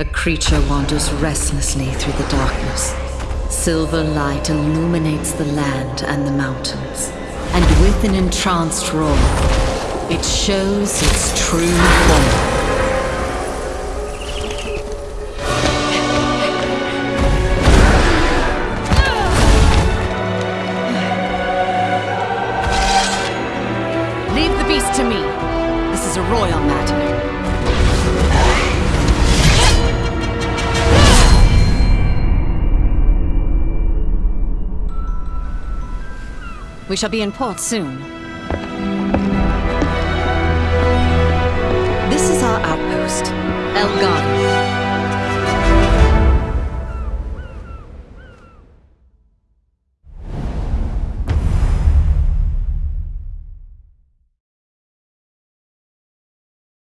A creature wanders restlessly through the darkness. Silver light illuminates the land and the mountains. And with an entranced roar, it shows its true form. Leave the beast to me. This is a royal matter. We shall be in port soon. This is our outpost, El.